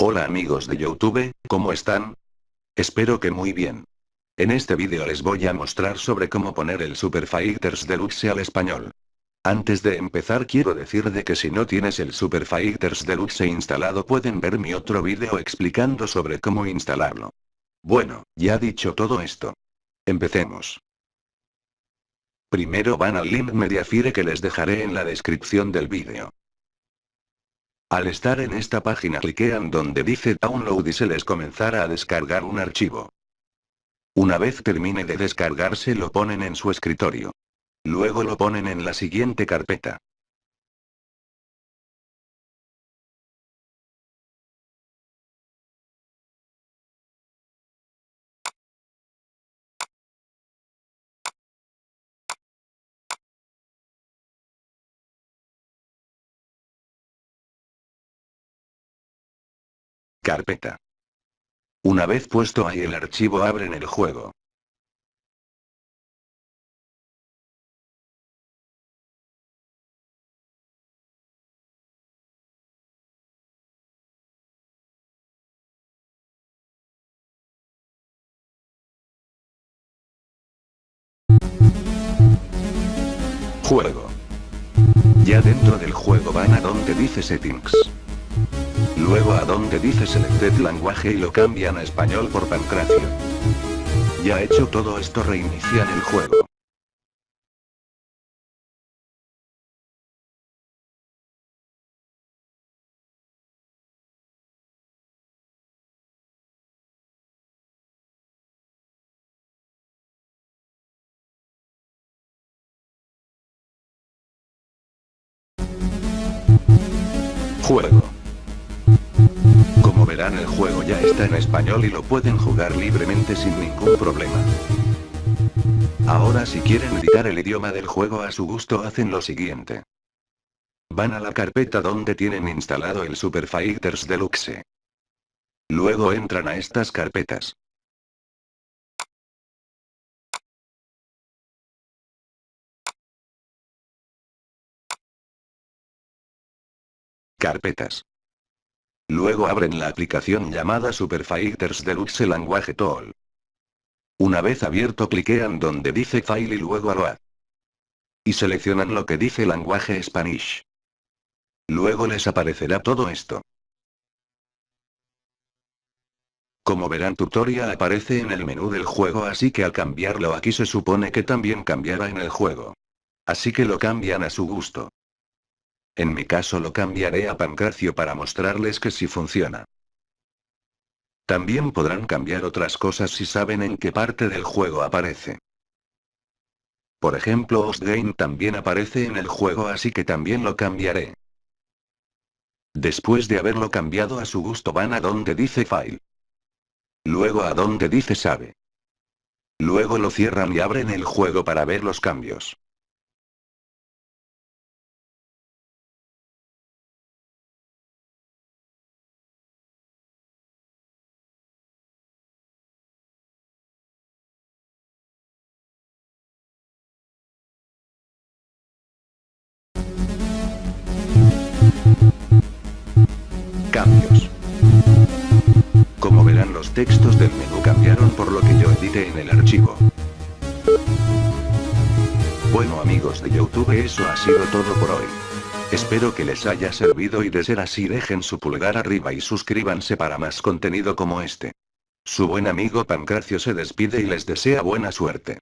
Hola amigos de Youtube, ¿cómo están? Espero que muy bien. En este vídeo les voy a mostrar sobre cómo poner el Super Fighters Deluxe al español. Antes de empezar quiero decir de que si no tienes el Super Fighters Deluxe instalado pueden ver mi otro vídeo explicando sobre cómo instalarlo. Bueno, ya dicho todo esto. Empecemos. Primero van al link Mediafire que les dejaré en la descripción del vídeo. Al estar en esta página cliquean donde dice download y se les comenzará a descargar un archivo. Una vez termine de descargarse lo ponen en su escritorio. Luego lo ponen en la siguiente carpeta. Carpeta. Una vez puesto ahí el archivo abren el juego. Juego. Ya dentro del juego van a donde dice settings. Luego a donde dice Selected Language y lo cambian a español por Pancracio. Ya hecho todo esto reinician el juego. Juego el juego ya está en español y lo pueden jugar libremente sin ningún problema. Ahora si quieren editar el idioma del juego a su gusto hacen lo siguiente. Van a la carpeta donde tienen instalado el Super Fighters Deluxe. Luego entran a estas carpetas. Carpetas. Luego abren la aplicación llamada Super Fighters Deluxe Language Tool. Una vez abierto cliquean donde dice File y luego Aload. Y seleccionan lo que dice Language Spanish. Luego les aparecerá todo esto. Como verán tutorial aparece en el menú del juego así que al cambiarlo aquí se supone que también cambiará en el juego. Así que lo cambian a su gusto. En mi caso lo cambiaré a Pancracio para mostrarles que sí funciona. También podrán cambiar otras cosas si saben en qué parte del juego aparece. Por ejemplo Ostgame también aparece en el juego así que también lo cambiaré. Después de haberlo cambiado a su gusto van a donde dice File. Luego a donde dice Save. Luego lo cierran y abren el juego para ver los cambios. Cambios. Como verán los textos del menú cambiaron por lo que yo edité en el archivo. Bueno amigos de Youtube eso ha sido todo por hoy. Espero que les haya servido y de ser así dejen su pulgar arriba y suscríbanse para más contenido como este. Su buen amigo Pancracio se despide y les desea buena suerte.